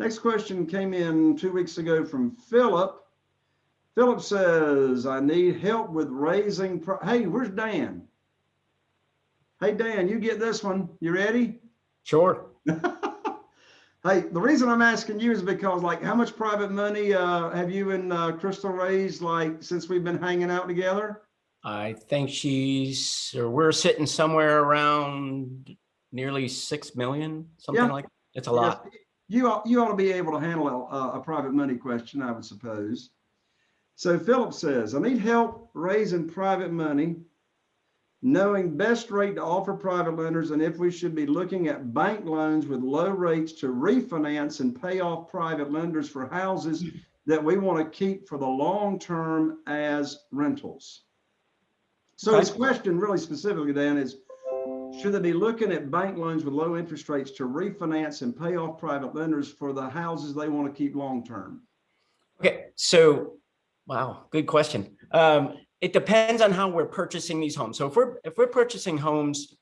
Next question came in two weeks ago from Philip. Philip says, I need help with raising, pro- hey, where's Dan? Hey, Dan, you get this one. You ready? Sure. Hey, the reason I'm asking you is because like, how much private money, uh, have you and, uh, Crystal raised, like, since we've been hanging out together? I think she's, or we're sitting somewhere around nearly 6 million, something Yeah. like, it's a lot. Yes, You ought, you ought to be able to handle a, a private money question, I would suppose. So Philip says, I need help raising private money, knowing best rate to offer private lenders and if we should be looking at bank loans with low rates to refinance and pay off private lenders for houses that we want to keep for the long term as rentals. So his question really specifically, Dan, is should they be looking at bank loans with low interest rates to refinance and pay off private lenders for the houses they want to keep long-term? Okay, so, wow, good question. Um, it depends on how we're purchasing these homes. So if we're, if we're purchasing homes,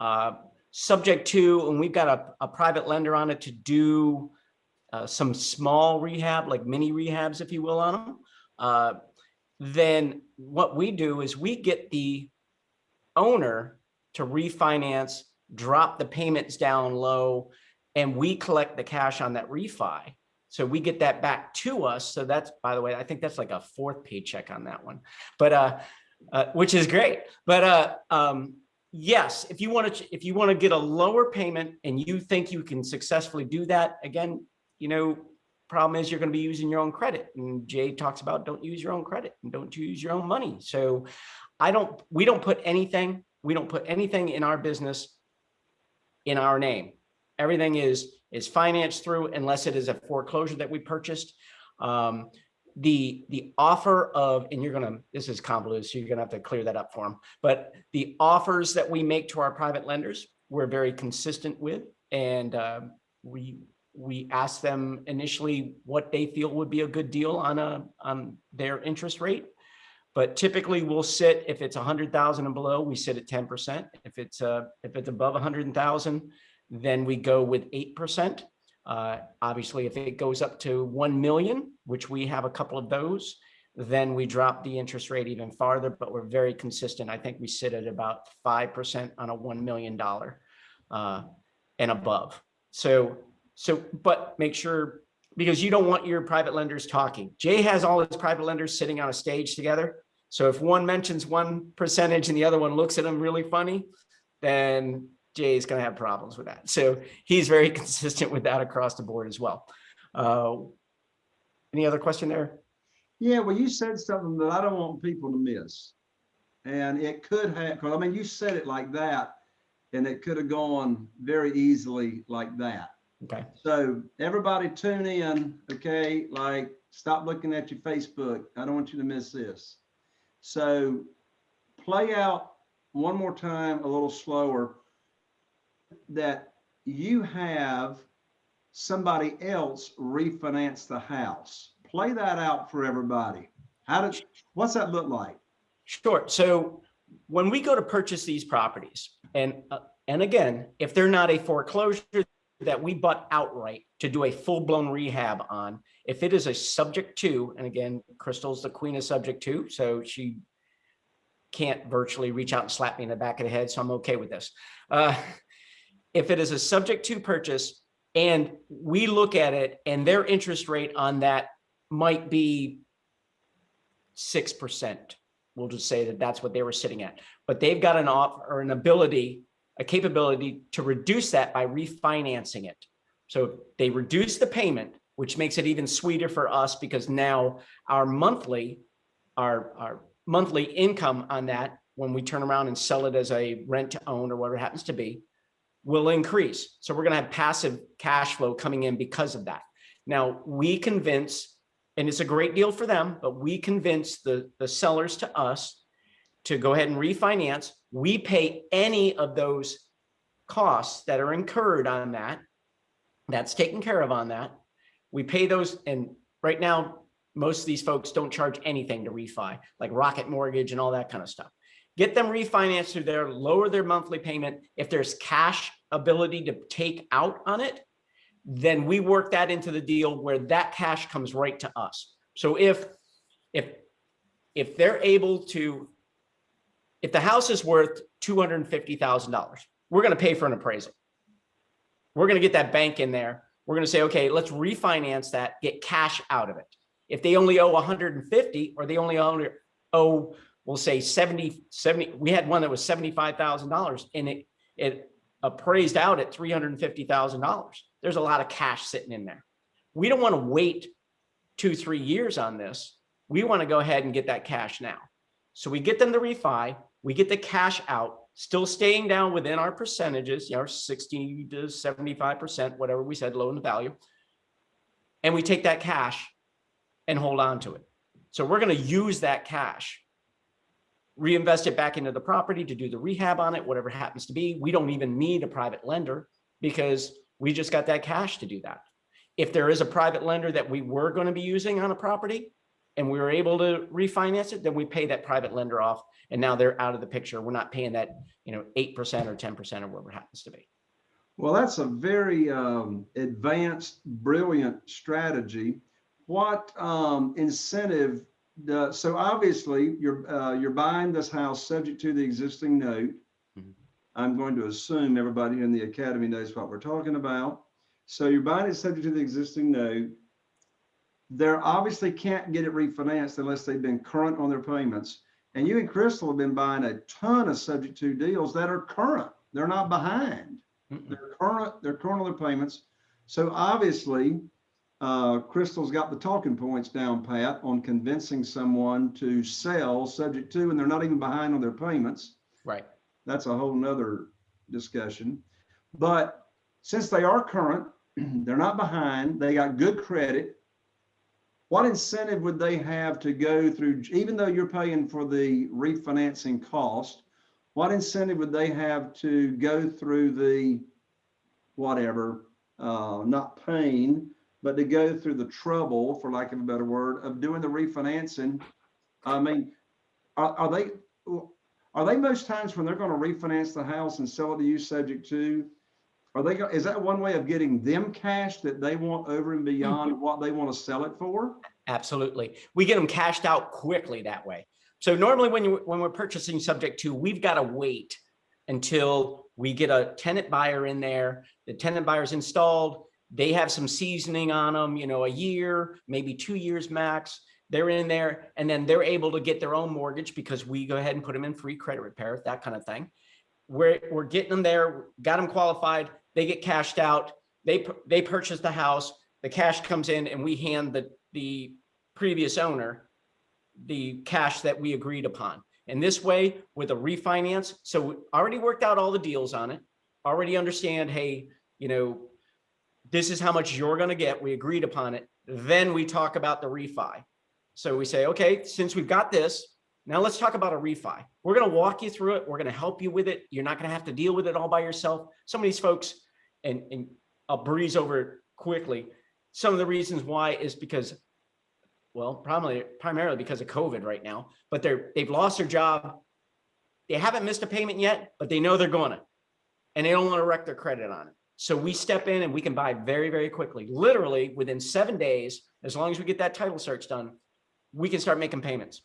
uh, subject to, and we've got a, a private lender on it to do uh, some small rehab, like mini rehabs, if you will, on them, uh, then what we do is we get the owner to refinance, drop the payments down low, and we collect the cash on that refi. So we get that back to us. So that's, by the way, I think that's like a fourth paycheck on that one, but, uh, uh, which is great. But, uh, um, yes, if you want to, if you want to get a lower payment and you think you can successfully do that, again, you know, problem is you're going to be using your own credit. And Jay talks about don't use your own credit and don't use your own money. So I don't, we don't put anything, we don't put anything in our business in our name. Everything is, is financed through unless it is a foreclosure that we purchased. Um, the, the offer of, and you're gonna, this is convoluted, so you're gonna have to clear that up for them. But the offers that we make to our private lenders, we're very consistent with. And uh, we, we ask them initially what they feel would be a good deal on a, on their interest rate. But typically we'll sit, if it's a hundred thousand and below, we sit at ten percent. If it's uh, if it's above a hundred thousand, then we go with eight percent. Uh, obviously, if it goes up to one million, which we have a couple of those, then we drop the interest rate even farther, but we're very consistent. I think we sit at about five percent on a one million dollar uh, and above. So, so, but make sure, because you don't want your private lenders talking. Jay has all his private lenders sitting on a stage together. So if one mentions one percentage and the other one looks at him really funny, then Jay is going to have problems with that. So he's very consistent with that across the board as well. Uh, any other question there? Yeah, well, you said something that I don't want people to miss. And it could have, I mean, you said it like that, and it could have gone very easily like that. Okay. So everybody tune in, okay? Like, stop looking at your Facebook. I don't want you to miss this. So play out one more time, a little slower, that you have somebody else refinance the house. Play that out for everybody. How does, what's that look like? Sure. So when we go to purchase these properties, and uh, and again, if they're not a foreclosure that we bought outright to do a full blown rehab on, if it is a subject to, and again, Crystal's the queen of subject to, so she can't virtually reach out and slap me in the back of the head, so I'm okay with this. Uh, if it is a subject to purchase and we look at it and their interest rate on that might be six percent we'll just say that that's what they were sitting at. But they've got an off or an ability, a capability to reduce that by refinancing it. So they reduce the payment, which makes it even sweeter for us because now our monthly, our, our monthly income on that, when we turn around and sell it as a rent to own or whatever it happens to be, will increase. So we're going to have passive cash flow coming in because of that. Now we convince and it's a great deal for them, but we convince the, the sellers to us to go ahead and refinance. We pay any of those costs that are incurred on that. That's taken care of on that. We pay those, and right now, most of these folks don't charge anything to refi, like Rocket Mortgage and all that kind of stuff. Get them refinanced through there, lower their monthly payment. If there's cash ability to take out on it, then we work that into the deal where that cash comes right to us. So if, if, if they're able to, if the house is worth two hundred and fifty thousand dollars, we're gonna pay for an appraisal. We're gonna get that bank in there. We're gonna say, okay, let's refinance that, get cash out of it. If they only owe 150 or they only owe, owe, we'll say 70, 70, we had one that was $75,000 and it, it appraised out at $350,000. There's a lot of cash sitting in there. We don't want to wait two, three years on this. We want to go ahead and get that cash now. So we get them to refi, we get the cash out, still staying down within our percentages, you know, 60 to 75%, whatever we said, loan to value. And we take that cash and hold on to it. So we're going to use that cash, reinvest it back into the property to do the rehab on it, whatever happens to be. We don't even need a private lender because we just got that cash to do that. If there is a private lender that we were going to be using on a property and we were able to refinance it, then we pay that private lender off and now they're out of the picture. We're not paying that, you know, 8% or 10% or whatever it happens to be. Well, that's a very um, advanced, brilliant strategy. What um, incentive? The, so obviously, you're uh, you're buying this house subject to the existing note. Mhm. I'm going to assume everybody in the academy knows what we're talking about. So you're buying it subject to the existing note. They're obviously can't get it refinanced unless they've been current on their payments. And you and Crystal have been buying a ton of subject to deals that are current. They're not behind. Mm-mm. They're current, they're current on their payments. So obviously, uh, Crystal's got the talking points down pat on convincing someone to sell subject to, and they're not even behind on their payments. Right. That's a whole nother discussion. But since they are current, they're not behind, they got good credit. What incentive would they have to go through, even though you're paying for the refinancing cost? What incentive would they have to go through the whatever, uh, not pain, but to go through the trouble, for lack of a better word, of doing the refinancing? I mean, are, are they, are they most times when they're going to refinance the house and sell it to you subject to? Are they, is that one way of getting them cash that they want over and mm-hmm. beyond what they want to sell it for? Absolutely. We get them cashed out quickly that way. So normally when you, when we're purchasing subject to, we've got to wait until we get a tenant buyer in there. The tenant buyer's installed. They have some seasoning on them, you know, a year, maybe two years max. They're in there and then they're able to get their own mortgage because we go ahead and put them in free credit repair, that kind of thing. We're, we're getting them there, got them qualified. They get cashed out. They, they purchase the house. The cash comes in and we hand the, the previous owner the cash that we agreed upon. And this way with a refinance, so we already worked out all the deals on it, already understand, hey, you know, this is how much you're gonna get. We agreed upon it. Then we talk about the refi. So we say, okay, since we've got this, now let's talk about a refi. We're gonna walk you through it. We're gonna help you with it. You're not gonna have to deal with it all by yourself. Some of these folks, and, and I'll breeze over quickly. Some of the reasons why is because well, probably primarily because of COVID right now, but they're, they've lost their job. They haven't missed a payment yet, but they know they're gonna, and they don't want to wreck their credit on it. So we step in and we can buy very, very quickly, literally within seven days, as long as we get that title search done, we can start making payments.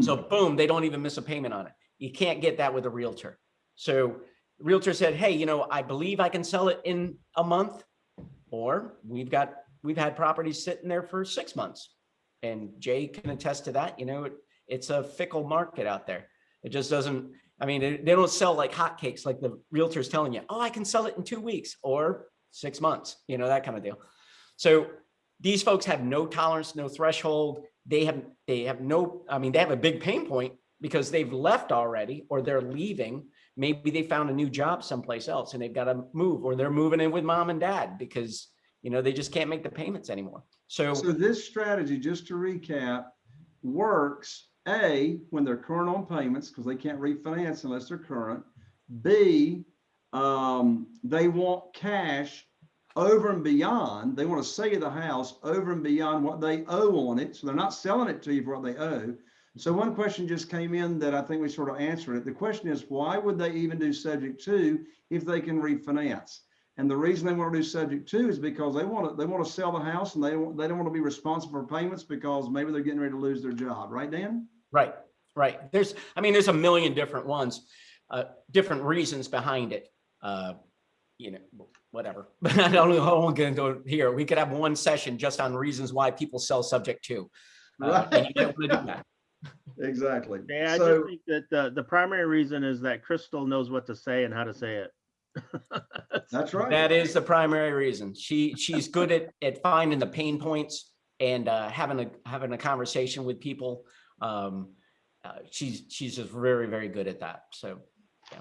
So boom, they don't even miss a payment on it. You can't get that with a Realtor. So Realtor said, hey, you know, I believe I can sell it in a month. Or we've got, we've had properties sitting there for six months. And Jay can attest to that, you know, it, it's a fickle market out there. It just doesn't, I mean, they they don't sell like hotcakes like the Realtor's telling you, oh, I can sell it in two weeks or six months, you know, that kind of deal. So these folks have no tolerance, no threshold. They have, they have no, I mean, they have a big pain point because they've left already or they're leaving. Maybe they found a new job someplace else and they've got to move or they're moving in with mom and dad because, you know, they just can't make the payments anymore. So, So this strategy, just to recap, works, A, when they're current on payments, because they can't refinance unless they're current. B, um, they want cash over and beyond, they want to sell you the house over and beyond what they owe on it. So they're not selling it to you for what they owe. So one question just came in that I think we sort of answered it. The question is, why would they even do subject to if they can refinance? And the reason they want to do subject to is because they want to, they want to sell the house and they, don't- they don't want to be responsible for payments because maybe they're getting ready to lose their job, right, Dan? Right, right. There's, I mean, there's a million different ones, uh, different reasons behind it. Uh, you know, whatever. But I don't know how I'm gonna go here. We could have one session just on reasons why people sell subject to. Uh, and you don't wanna do that. Exactly. Yeah, I So, just think that the, the primary reason is that Crystal knows what to say and how to say it. that's right. That is the primary reason. She, she's good at, at finding the pain points and, uh, having a, having a conversation with people. Um, uh, she's, she's just very, very good at that. So, yeah.